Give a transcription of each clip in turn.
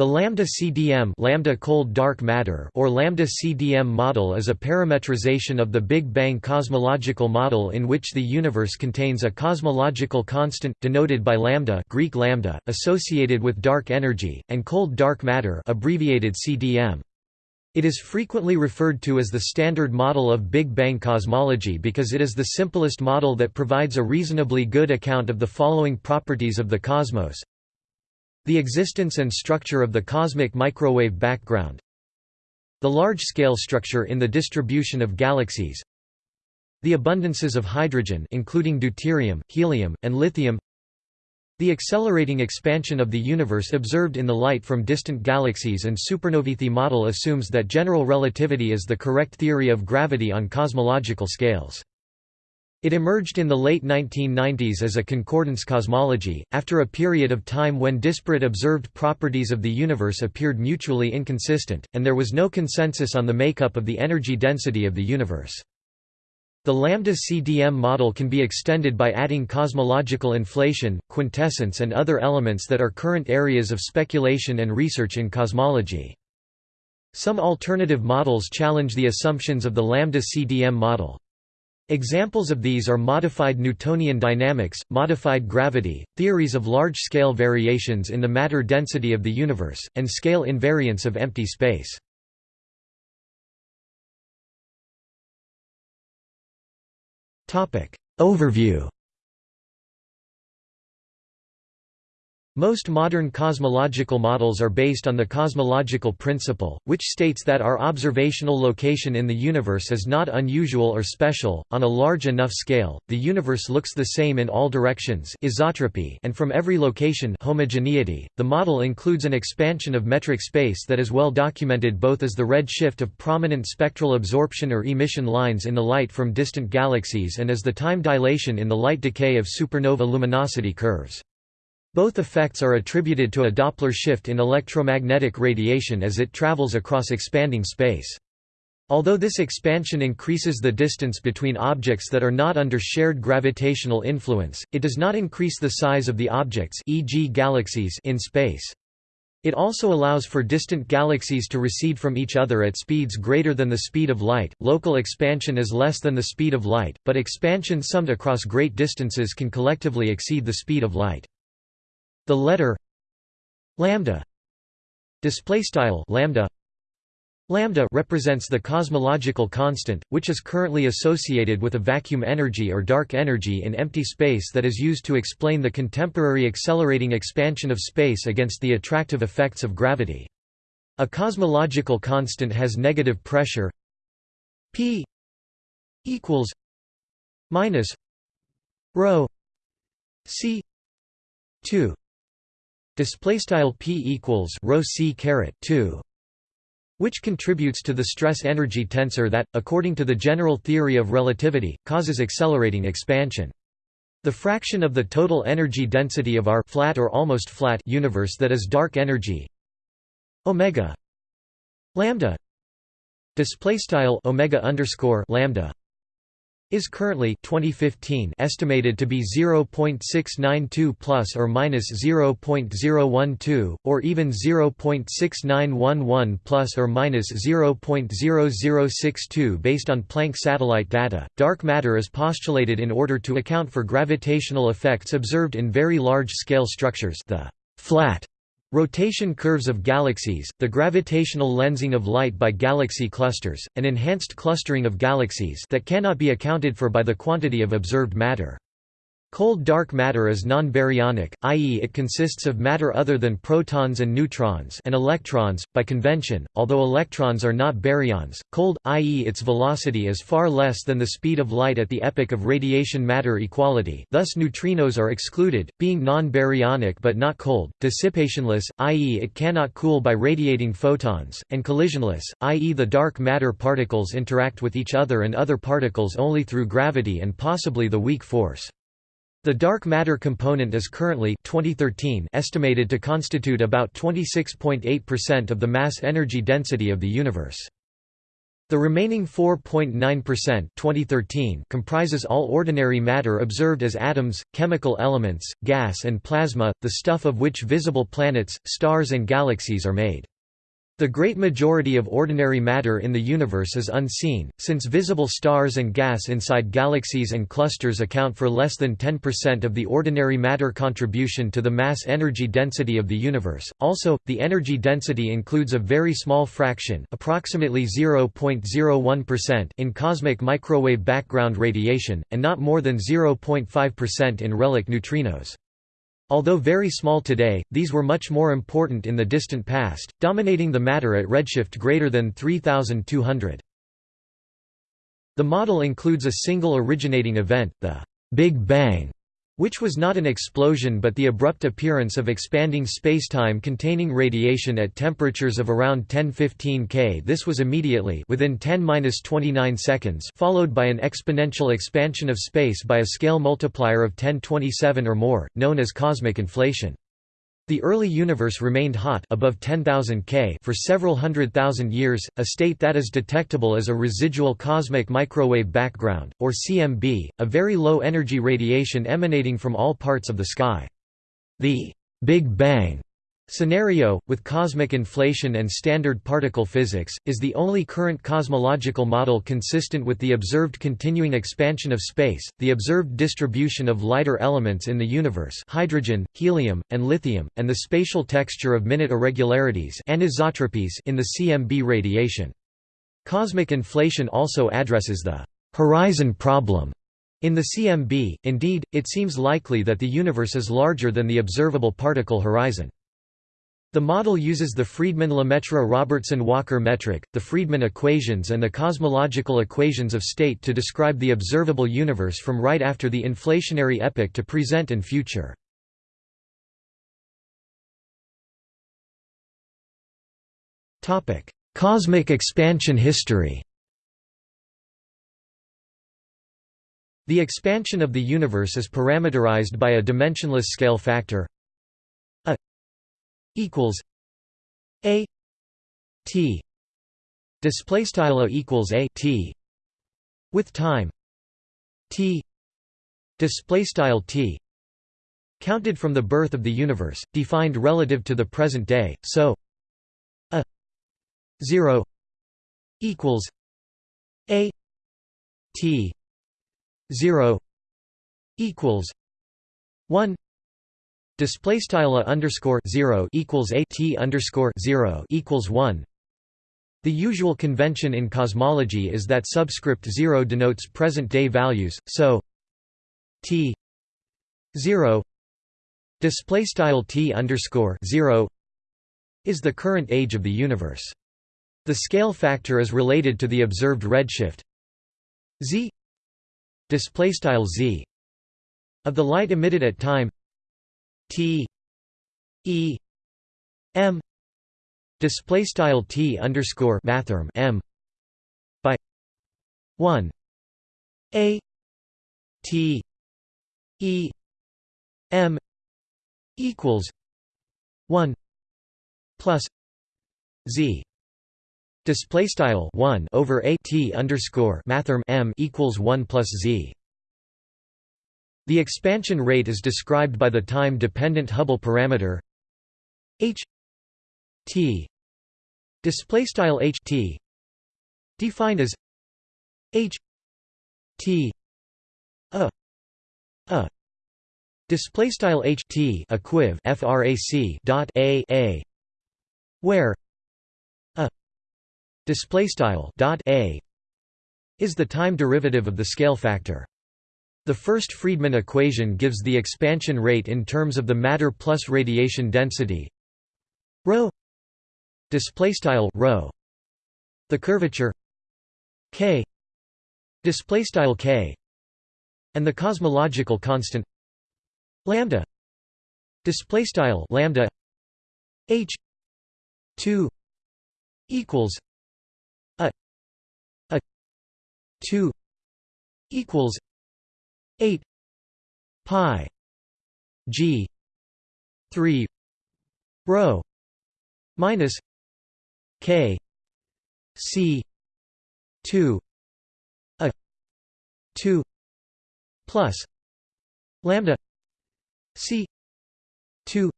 The lambda CDM lambda cold dark matter or lambda CDM model is a parametrization of the Big Bang cosmological model in which the universe contains a cosmological constant denoted by lambda Greek lambda associated with dark energy and cold dark matter abbreviated CDM. It is frequently referred to as the standard model of Big Bang cosmology because it is the simplest model that provides a reasonably good account of the following properties of the cosmos the existence and structure of the cosmic microwave background The large-scale structure in the distribution of galaxies The abundances of hydrogen including deuterium, helium, and lithium the accelerating expansion of the universe observed in the light from distant galaxies and supernovae. The model assumes that general relativity is the correct theory of gravity on cosmological scales. It emerged in the late 1990s as a concordance cosmology, after a period of time when disparate observed properties of the universe appeared mutually inconsistent, and there was no consensus on the makeup of the energy density of the universe. The lambda CDM model can be extended by adding cosmological inflation, quintessence and other elements that are current areas of speculation and research in cosmology. Some alternative models challenge the assumptions of the lambda CDM model. Examples of these are modified Newtonian dynamics, modified gravity, theories of large-scale variations in the matter density of the universe, and scale invariance of empty space. Overview Most modern cosmological models are based on the cosmological principle, which states that our observational location in the universe is not unusual or special. On a large enough scale, the universe looks the same in all directions, isotropy, and from every location, homogeneity. The model includes an expansion of metric space that is well documented both as the red shift of prominent spectral absorption or emission lines in the light from distant galaxies and as the time dilation in the light decay of supernova luminosity curves. Both effects are attributed to a Doppler shift in electromagnetic radiation as it travels across expanding space. Although this expansion increases the distance between objects that are not under shared gravitational influence, it does not increase the size of the objects e.g. galaxies in space. It also allows for distant galaxies to recede from each other at speeds greater than the speed of light. Local expansion is less than the speed of light, but expansion summed across great distances can collectively exceed the speed of light. The letter lambda display style lambda lambda represents the cosmological constant which is currently associated with a vacuum energy or dark energy in empty space that is used to explain the contemporary accelerating expansion of space against the attractive effects of gravity. A cosmological constant has negative pressure p equals minus rho c 2 display style p equals rho c caret 2 which contributes to the stress energy tensor that according to the general theory of relativity causes accelerating expansion. The fraction of the total energy density of our flat or almost flat universe that is dark energy omega lambda display style omega underscore lambda is currently 2015 estimated to be 0.692 plus or minus 0.012 or even 0.6911 plus or minus 0.0062 based on Planck satellite data. Dark matter is postulated in order to account for gravitational effects observed in very large scale structures, the flat Rotation curves of galaxies, the gravitational lensing of light by galaxy clusters, and enhanced clustering of galaxies that cannot be accounted for by the quantity of observed matter. Cold dark matter is non-baryonic, i.e. it consists of matter other than protons and neutrons and electrons, by convention, although electrons are not baryons. Cold, i.e. its velocity is far less than the speed of light at the epoch of radiation-matter equality thus neutrinos are excluded, being non-baryonic but not cold, dissipationless, i.e. it cannot cool by radiating photons, and collisionless, i.e. the dark matter particles interact with each other and other particles only through gravity and possibly the weak force. The dark matter component is currently 2013 estimated to constitute about 26.8% of the mass energy density of the universe. The remaining 4.9% 2013 comprises all ordinary matter observed as atoms, chemical elements, gas and plasma, the stuff of which visible planets, stars and galaxies are made. The great majority of ordinary matter in the universe is unseen, since visible stars and gas inside galaxies and clusters account for less than 10% of the ordinary matter contribution to the mass-energy density of the universe. Also, the energy density includes a very small fraction, approximately 0.01% in cosmic microwave background radiation, and not more than 0.5% in relic neutrinos. Although very small today, these were much more important in the distant past, dominating the matter at redshift greater than 3200. The model includes a single originating event, the Big Bang, which was not an explosion but the abrupt appearance of expanding spacetime containing radiation at temperatures of around 1015 K. This was immediately within 10-29 seconds followed by an exponential expansion of space by a scale multiplier of 1027 or more, known as cosmic inflation. The early universe remained hot above 10,000 K for several hundred thousand years, a state that is detectable as a residual cosmic microwave background, or CMB, a very low-energy radiation emanating from all parts of the sky. The Big Bang Scenario, with cosmic inflation and standard particle physics, is the only current cosmological model consistent with the observed continuing expansion of space, the observed distribution of lighter elements in the universe hydrogen, helium, and lithium, and the spatial texture of minute irregularities anisotropies in the CMB radiation. Cosmic inflation also addresses the «horizon problem» in the CMB, indeed, it seems likely that the universe is larger than the observable particle horizon. The model uses the Friedmann-Lemaitre-Robertson-Walker metric, the Friedmann equations and the cosmological equations of state to describe the observable universe from right after the inflationary epoch to present and future. Cosmic expansion history The expansion of the universe is parameterized by a dimensionless scale factor equals a t display style equals a t with time t display style t counted from the birth of the universe defined relative to the present day so a 0 equals a t 0 equals 1 Display style a underscore zero equals a t underscore zero equals one. The usual convention in cosmology is that subscript zero denotes present-day values, so t zero display style t underscore zero is the current age of the universe. The scale factor is related to the observed redshift z display style z of the light emitted at time T E M display style T underscore mathrm M by one A T E M equals one plus Z. Display style 1 over a t underscore mathrm m equals 1 plus z the expansion rate is described by the time-dependent Hubble parameter h t. H t. Defined as h t. A a. Display style h t equiv frac dot a a. Where a display style dot a is the time derivative of the scale factor the first Friedmann equation gives the expansion rate in terms of the matter plus radiation density rho display style rho. The curvature k display style k. And the cosmological constant lambda display style lambda h 2 equals a a 2 equals 8 pi g 3 rho minus k c 2 a 2 plus lambda c 2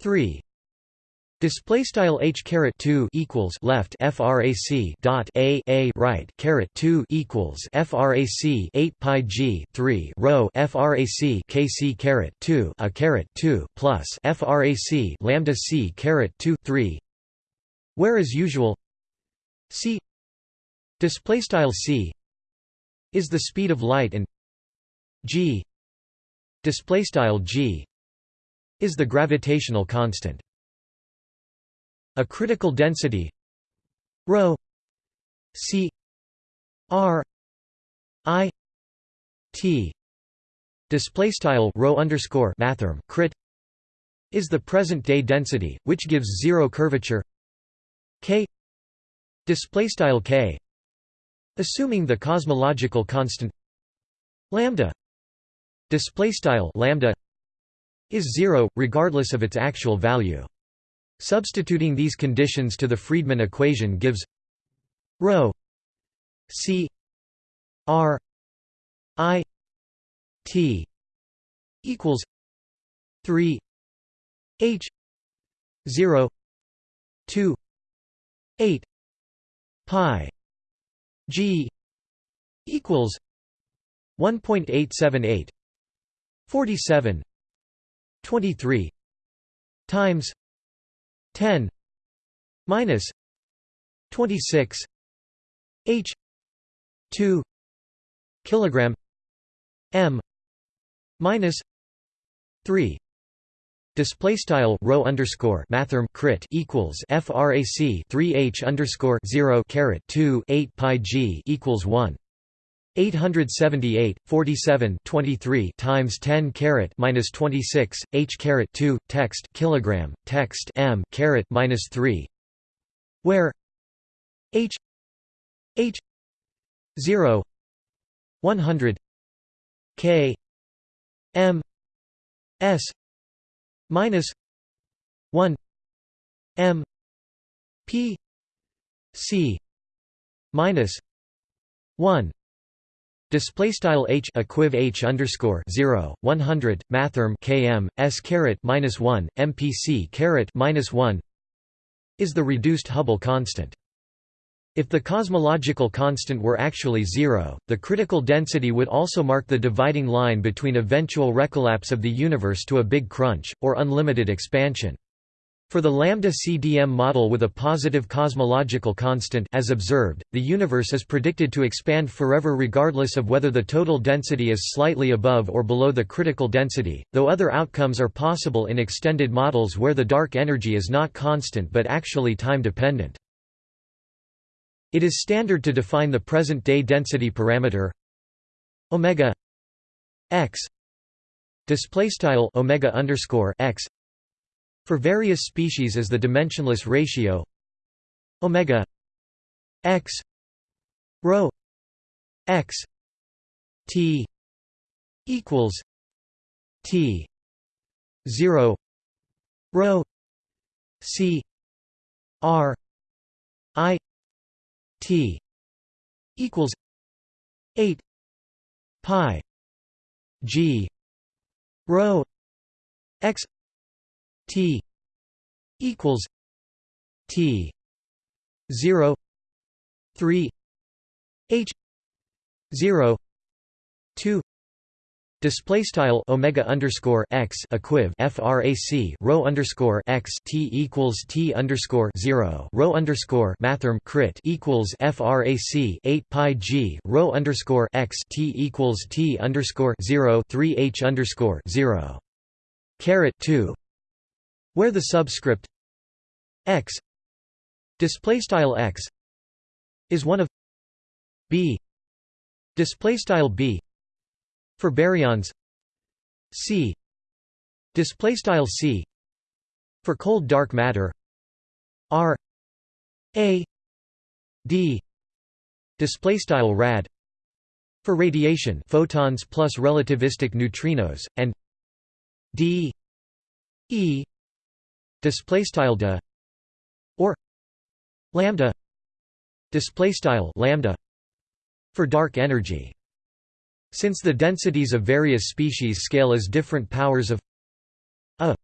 3 Display style h caret 2 equals left frac dot a a right caret 2 equals frac 8 pi g 3 rho frac kc caret 2 a caret 2 plus frac lambda c caret 2 3 where as usual c display style c is the speed of light and g display style g is the gravitational constant a critical density. Rho. C. R. I. T. Display style rho underscore mathrm crit is the present day density which gives zero curvature. K. Display style k. Assuming the cosmological constant. Lambda. Display style lambda is zero regardless of its actual value Substituting these conditions to the Friedmann equation gives ρ c r i t equals 3 h 0 2 8 pi g equals 1.878 47 23 times 10 minus 26 h 2 kilogram m minus 3 Display style rho underscore mathrm crit equals frac 3 h underscore 0 caret 2 8 pi g equals 1 878, 47 23 times 10 caret minus 26, h caret 2, text kilogram, text m caret minus 3, where h h 0 100 k m s minus 1 m p c minus 1 Display style h equiv h underscore zero one hundred mathrm km s caret minus one mpc caret minus one is the reduced Hubble constant. If the cosmological constant were actually zero, the critical density would also mark the dividing line between eventual recollapse of the universe to a big crunch, or unlimited expansion. For the lambda CDM model with a positive cosmological constant as observed, the universe is predicted to expand forever regardless of whether the total density is slightly above or below the critical density, though other outcomes are possible in extended models where the dark energy is not constant but actually time-dependent. It is standard to define the present-day density parameter omega x display style omega underscore x for various species as the dimensionless ratio omega x rho x t equals t 0 rho c r i t equals 8 pi g rho x T equals T zero three H zero two Display style omega underscore x equiv frac rho underscore x t equals t underscore zero rho underscore mathrm crit equals frac eight pi g rho underscore x t equals t underscore zero three h underscore zero caret two where the subscript x display style x is one of b display style b for baryons c display style c for cold dark matter r a d display style rad for radiation photons plus relativistic neutrinos and d e display style de or lambda display style lambda for dark energy since the densities of various species scale as different powers of a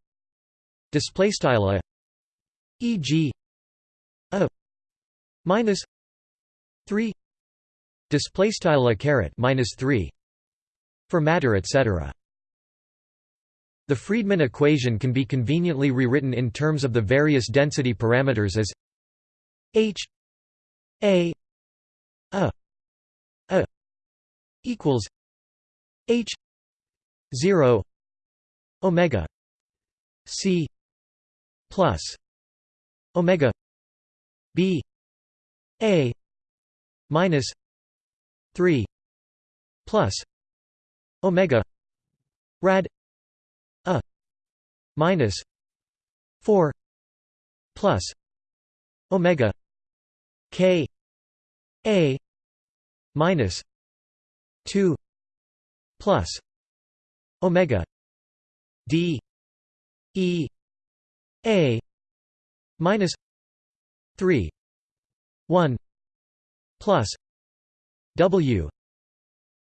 display style a e.g. a minus 3 display style a caret minus 3 for matter etc the Friedmann equation can be conveniently rewritten in terms of the various density parameters as h a a a equals h 0 omega c plus omega b a minus 3 plus omega rad minus 4 plus omega k a minus 2 plus omega d e a minus 3 1 plus w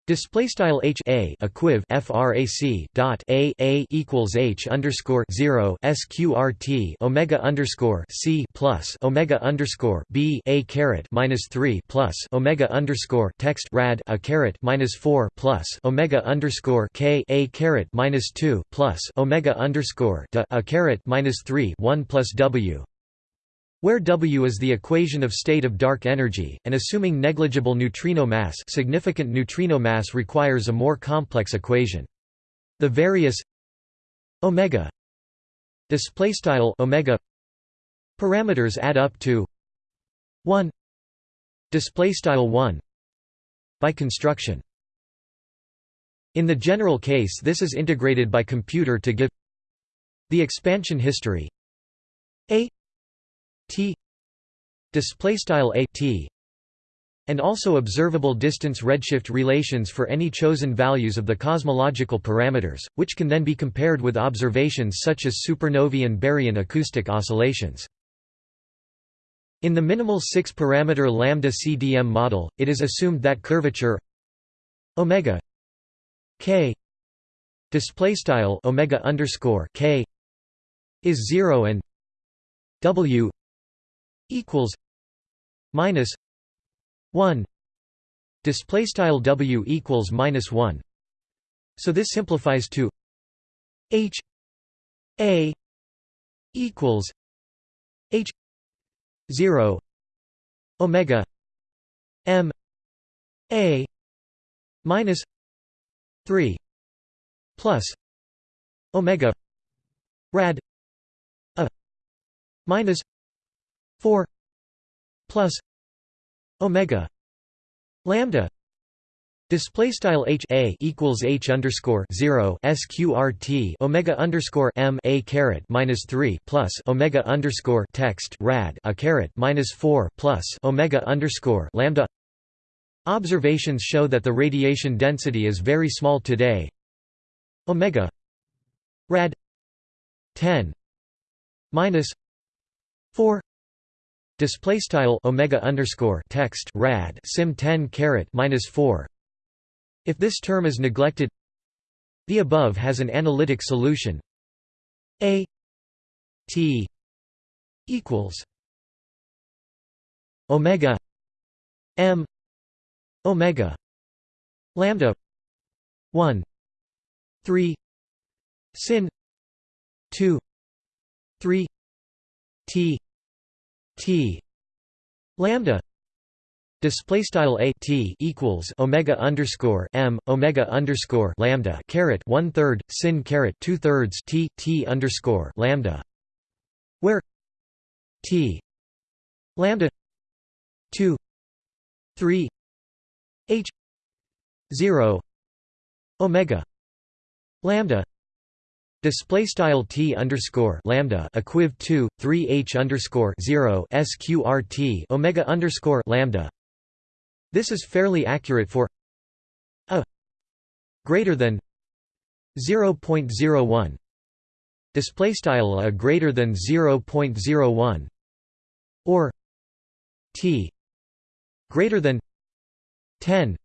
Display style h a equiv frac dot a a equals h underscore zero sqrt omega underscore c plus omega underscore b a caret minus three plus omega underscore text rad a caret minus four plus omega underscore k a caret minus two plus omega underscore d a caret minus three one plus w where W is the equation of state of dark energy, and assuming negligible neutrino mass significant neutrino mass requires a more complex equation. The various omega omega parameters add up to 1 displaystyle 1 by construction. In the general case this is integrated by computer to give the expansion history a t display style a t and also observable distance redshift relations for any chosen values of the cosmological parameters, which can then be compared with observations such as supernovae and baryon acoustic oscillations. In the minimal six-parameter lambda CDM model, it is assumed that curvature omega k display style omega underscore k is zero and w equals minus 1 display style w equals minus 1 so this simplifies to h a equals h 0 omega m a minus 3 plus omega rad a minus 4 plus omega lambda Display style h a equals h underscore zero sqrt omega underscore m a caret minus three plus omega underscore text rad a caret minus four plus omega underscore lambda. Observations show that the radiation density is very small today. Omega rad ten minus four Display style omega underscore text rad sim 10 caret minus 4. If this term is neglected, the above has an analytic solution. A T equals omega M omega lambda 1 3 sin 2 3 T T. Lambda. Display style a t equals omega underscore m omega underscore lambda caret one third sin caret two thirds t t underscore lambda where t lambda two three h zero omega lambda Display style t underscore lambda equiv two three h underscore zero sqrt omega underscore lambda. This is fairly accurate for a greater than zero point zero one. Display style a greater than zero point zero one, or t greater than 10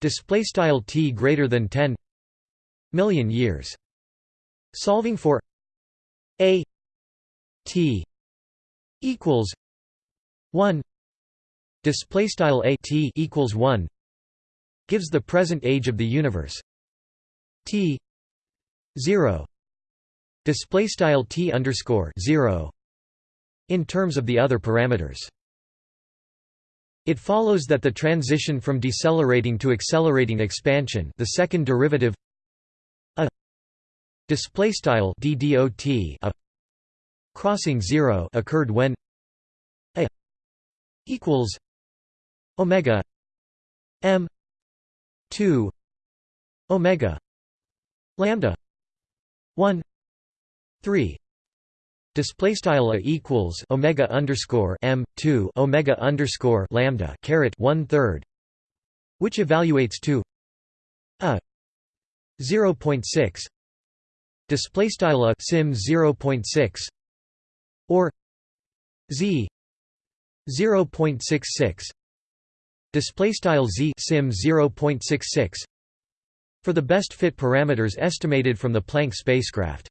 display style t greater than 10 million years solving for a t equals 1 display style a t equals 1 gives the present age of the universe t 0 display style t underscore 0 in terms of the other parameters. It follows that the transition from decelerating to accelerating expansion the second derivative display style ddot a crossing 0 occurred when a equals omega m 2 omega lambda 1 3 Display style a equals omega underscore m two omega underscore lambda caret one third, which evaluates to a zero point six. Display style sim zero point six or z zero point six six. Display style z sim zero point six six for the best fit parameters estimated from the Planck spacecraft.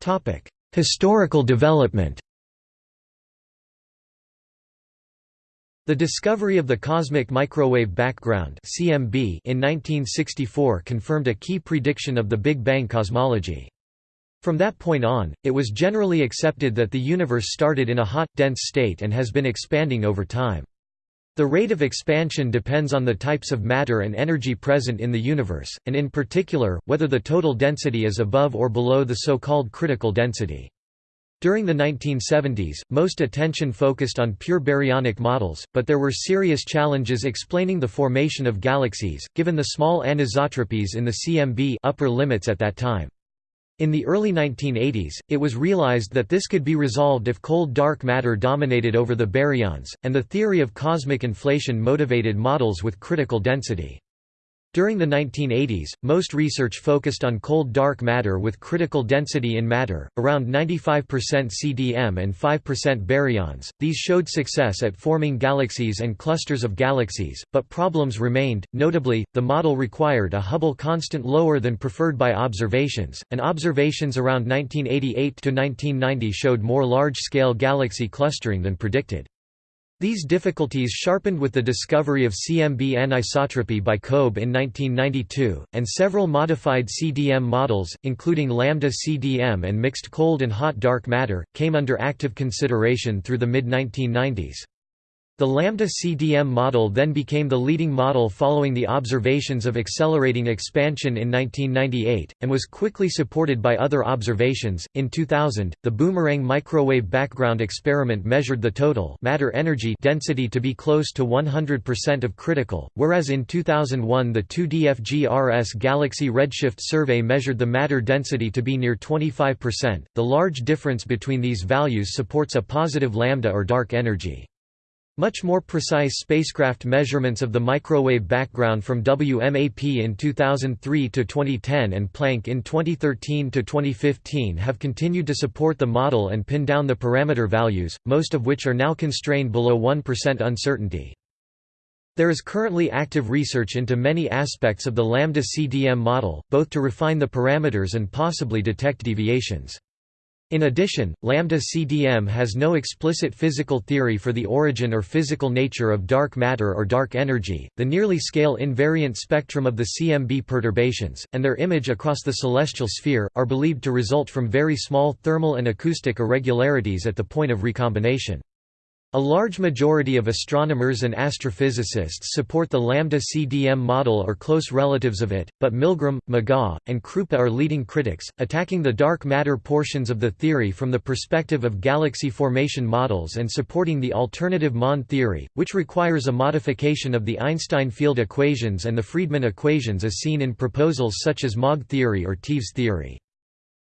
Topic historical development The discovery of the cosmic microwave background (CMB) in 1964 confirmed a key prediction of the Big Bang cosmology. From that point on, it was generally accepted that the universe started in a hot, dense state and has been expanding over time. The rate of expansion depends on the types of matter and energy present in the universe, and in particular, whether the total density is above or below the so-called critical density. During the 1970s, most attention focused on pure baryonic models, but there were serious challenges explaining the formation of galaxies, given the small anisotropies in the CMB upper limits at that time. In the early 1980s, it was realized that this could be resolved if cold dark matter dominated over the baryons, and the theory of cosmic inflation motivated models with critical density. During the 1980s, most research focused on cold dark matter with critical density in matter, around 95% CDM and 5% baryons. These showed success at forming galaxies and clusters of galaxies, but problems remained. Notably, the model required a Hubble constant lower than preferred by observations, and observations around 1988 to 1990 showed more large-scale galaxy clustering than predicted. These difficulties sharpened with the discovery of CMB anisotropy by COBE in 1992, and several modified CDM models, including lambda CDM and mixed cold and hot dark matter, came under active consideration through the mid-1990s. The Lambda CDM model then became the leading model following the observations of accelerating expansion in 1998, and was quickly supported by other observations. In 2000, the BOOMERanG microwave background experiment measured the total matter energy density to be close to 100% of critical, whereas in 2001 the 2DFGRS Galaxy Redshift survey measured the matter density to be near 25%. The large difference between these values supports a positive lambda or dark energy. Much more precise spacecraft measurements of the microwave background from WMAP in 2003 to 2010 and Planck in 2013 to 2015 have continued to support the model and pin down the parameter values, most of which are now constrained below 1% uncertainty. There is currently active research into many aspects of the Lambda CDM model, both to refine the parameters and possibly detect deviations. In addition, lambda CDM has no explicit physical theory for the origin or physical nature of dark matter or dark energy, the nearly scale invariant spectrum of the CMB perturbations, and their image across the celestial sphere, are believed to result from very small thermal and acoustic irregularities at the point of recombination. A large majority of astronomers and astrophysicists support the lambda CDM model or close relatives of it, but Milgrom, McGaugh, and Kroupa are leading critics, attacking the dark matter portions of the theory from the perspective of galaxy formation models and supporting the alternative MOND theory, which requires a modification of the Einstein field equations and the Friedmann equations as seen in proposals such as MOG theory or TeVeS theory.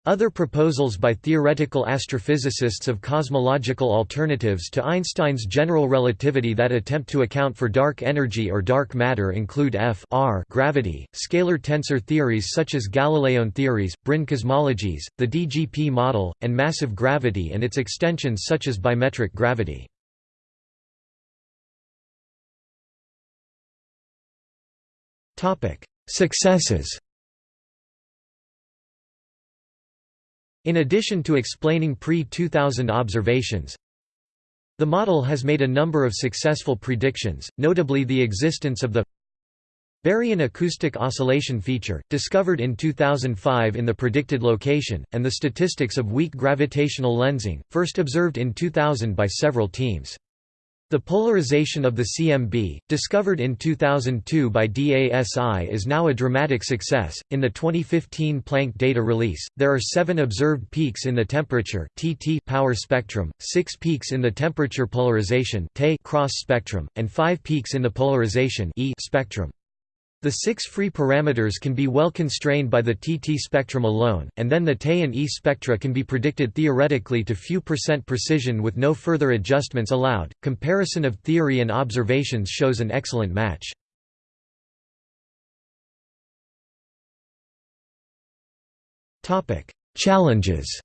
Other proposals by theoretical astrophysicists of cosmological alternatives to Einstein's general relativity that attempt to account for dark energy or dark matter include F R gravity, scalar tensor theories such as Galileon theories, brane cosmologies, the DGP model, and massive gravity and its extensions such as bimetric gravity. Successes In addition to explaining pre-2000 observations, the model has made a number of successful predictions, notably the existence of the Baryon acoustic oscillation feature, discovered in 2005 in the predicted location, and the statistics of weak gravitational lensing, first observed in 2000 by several teams. The polarization of the CMB, discovered in 2002 by DASI, is now a dramatic success. In the 2015 Planck data release, there are seven observed peaks in the temperature (TT) power spectrum, six peaks in the temperature polarization (Te) cross spectrum, and five peaks in the polarization (E) spectrum. The six free parameters can be well constrained by the TT spectrum alone, and then the Te and E spectra can be predicted theoretically to few percent precision with no further adjustments allowed. Comparison of theory and observations shows an excellent match. Topic: Challenges.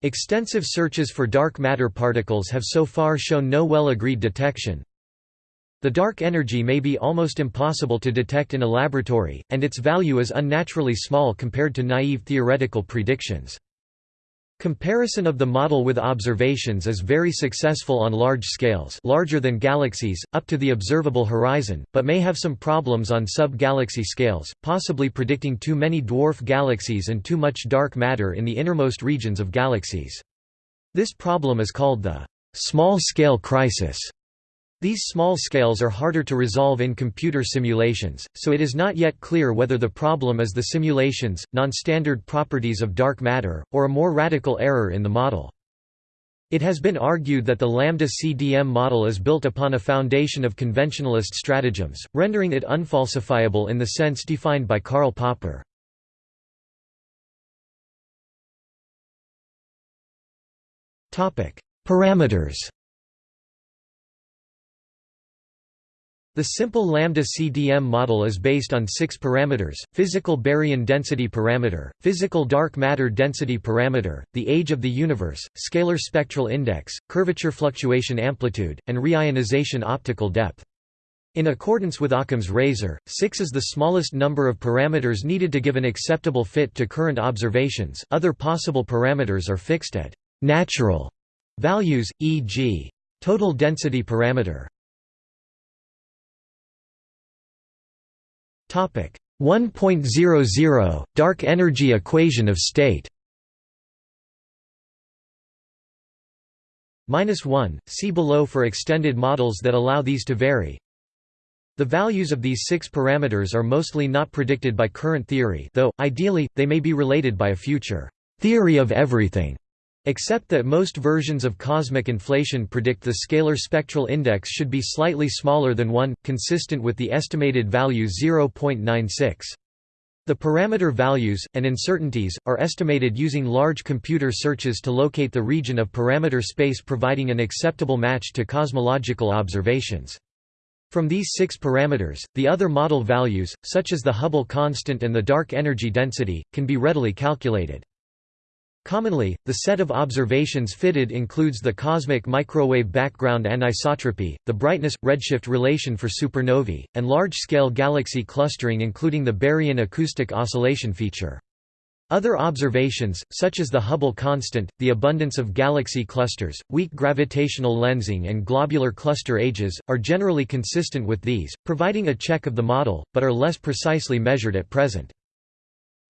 Extensive searches for dark matter particles have so far shown no well-agreed detection, the dark energy may be almost impossible to detect in a laboratory, and its value is unnaturally small compared to naive theoretical predictions. Comparison of the model with observations is very successful on large scales larger than galaxies, up to the observable horizon, but may have some problems on sub-galaxy scales, possibly predicting too many dwarf galaxies and too much dark matter in the innermost regions of galaxies. This problem is called the small-scale crisis. These small scales are harder to resolve in computer simulations, so it is not yet clear whether the problem is the simulations, non-standard properties of dark matter, or a more radical error in the model. It has been argued that the lambda CDM model is built upon a foundation of conventionalist stratagems, rendering it unfalsifiable in the sense defined by Karl Popper. Parameters The simple lambda CDM model is based on six parameters, physical baryon density parameter, physical dark matter density parameter, the age of the universe, scalar spectral index, curvature fluctuation amplitude, and reionization optical depth. In accordance with Occam's razor, 6 is the smallest number of parameters needed to give an acceptable fit to current observations. Other possible parameters are fixed at natural values, e.g., total density parameter. 1.00 Dark energy equation of state. Minus 1, see below for extended models that allow these to vary. The values of these six parameters are mostly not predicted by current theory though, ideally, they may be related by a future theory of everything Except that most versions of cosmic inflation predict the scalar spectral index should be slightly smaller than 1, consistent with the estimated value 0.96. The parameter values, and uncertainties, are estimated using large computer searches to locate the region of parameter space providing an acceptable match to cosmological observations. From these six parameters, the other model values, such as the Hubble constant and the dark energy density, can be readily calculated. Commonly, the set of observations fitted includes the cosmic microwave background anisotropy, the brightness-redshift relation for supernovae, and large-scale galaxy clustering including the baryon acoustic oscillation feature. Other observations, such as the Hubble constant, the abundance of galaxy clusters, weak gravitational lensing and globular cluster ages, are generally consistent with these, providing a check of the model, but are less precisely measured at present.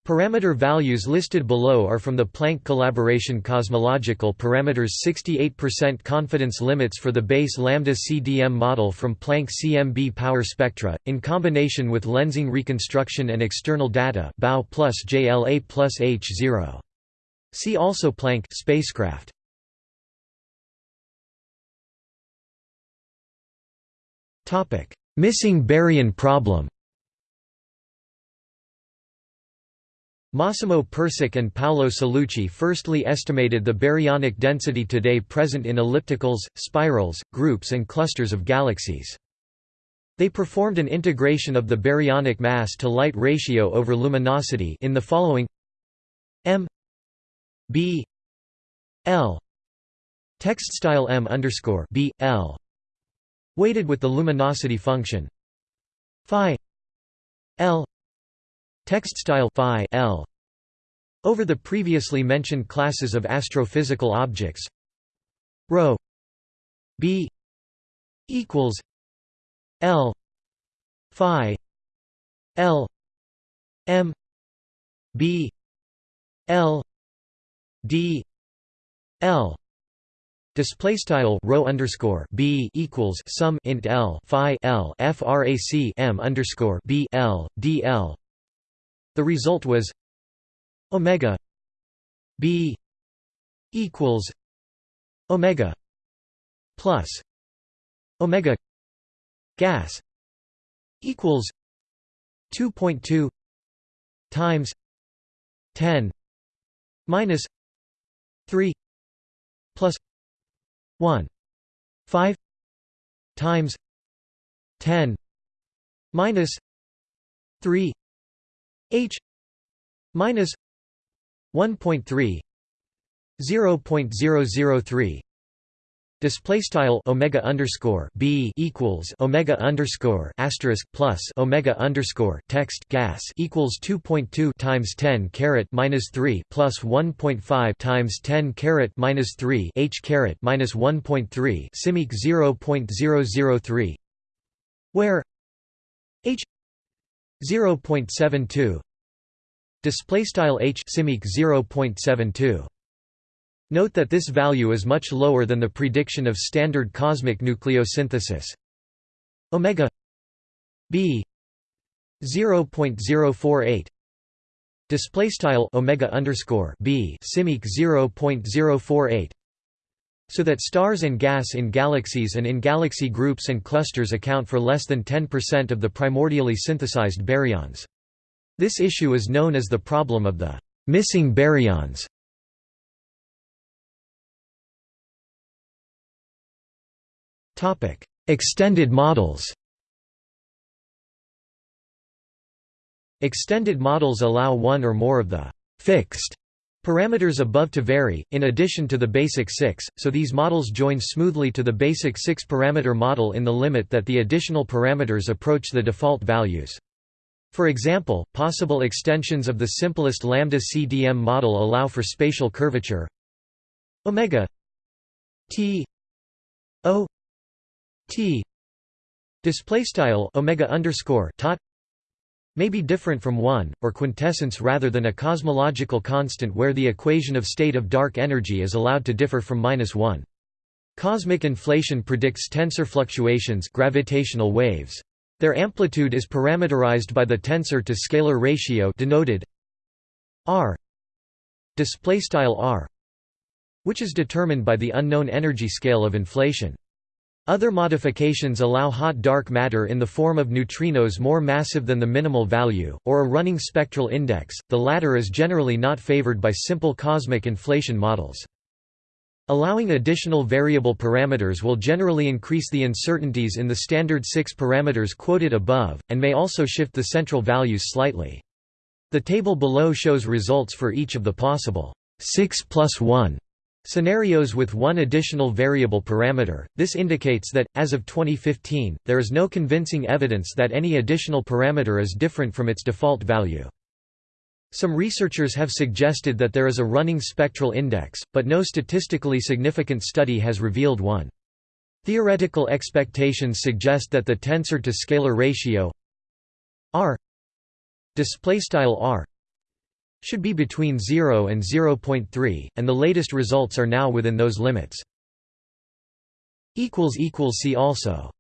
Parameter values listed below are from the Planck collaboration cosmological parameters 68% confidence limits for the base lambda CDM model from Planck CMB power spectra, in combination with lensing reconstruction and external data BAO plus JLA plus H0. See also Planck spacecraft. Topic Missing baryon problem Massimo Persic and Paolo Salucci firstly estimated the baryonic density today present in ellipticals, spirals, groups and clusters of galaxies. They performed an integration of the baryonic mass to light ratio over luminosity in the following m b l text style m underscore b l weighted with the luminosity function phi l text style phi l. Over the previously mentioned classes of astrophysical objects. Rho. B. Equals. L. Phi. L. M. B. L. D. L. Display style rho underscore b equals sum int l phi l frac m underscore b l d l. The result was omega b equals omega plus omega gas equals 2.2 times 10 minus 3 plus 1 5 times 10 minus 3 h minus 1.3 0.003 Display style omega underscore b equals omega underscore asterisk plus omega underscore text gas equals 2.2 times 10 caret minus 3 plus 1.5 times 10 caret minus 3 h caret minus 1.3 simic 0.003 where h 0.72 display style h simic 0.72 Note that this value is much lower than the prediction of standard cosmic nucleosynthesis. Omega b 0.048 display style omega underscore b simic 0.048 so that stars and gas in galaxies and in galaxy groups and clusters account for less than 10% of the primordially synthesized baryons. This issue is known as the problem of the missing baryons. Topic: Extended models. Extended models allow one or more of the fixed parameters above to vary, in addition to the basic six, so these models join smoothly to the basic six-parameter model in the limit that the additional parameters approach the default values. For example, possible extensions of the simplest lambda CDM model allow for spatial curvature omega t o T display style omega underscore tot may be different from 1 or quintessence rather than a cosmological constant where the equation of state of dark energy is allowed to differ from minus 1. Cosmic inflation predicts tensor fluctuations gravitational waves. Their amplitude is parameterized by the tensor to scalar ratio denoted r r which is determined by the unknown energy scale of inflation. Other modifications allow hot dark matter in the form of neutrinos more massive than the minimal value, or a running spectral index, the latter is generally not favored by simple cosmic inflation models. Allowing additional variable parameters will generally increase the uncertainties in the standard six parameters quoted above, and may also shift the central values slightly. The table below shows results for each of the possible 6 plus 1 Scenarios with one additional variable parameter, this indicates that, as of 2015, there is no convincing evidence that any additional parameter is different from its default value. Some researchers have suggested that there is a running spectral index, but no statistically significant study has revealed one. Theoretical expectations suggest that the tensor to scalar ratio r r should be between 0 and 0.3, and the latest results are now within those limits. See also